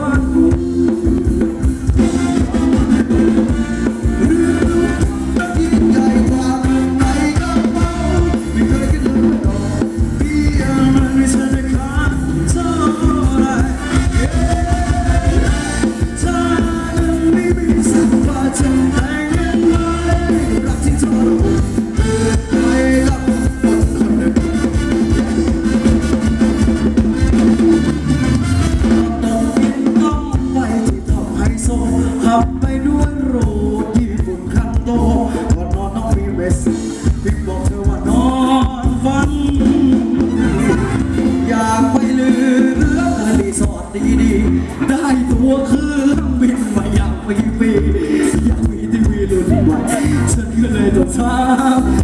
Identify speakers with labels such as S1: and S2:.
S1: fun. หัวเครื่องบินมา
S2: อยากไป
S1: ปีอยากมี
S2: ทีวีรุ่นใหม่
S1: ฉันก็เลยต้องถา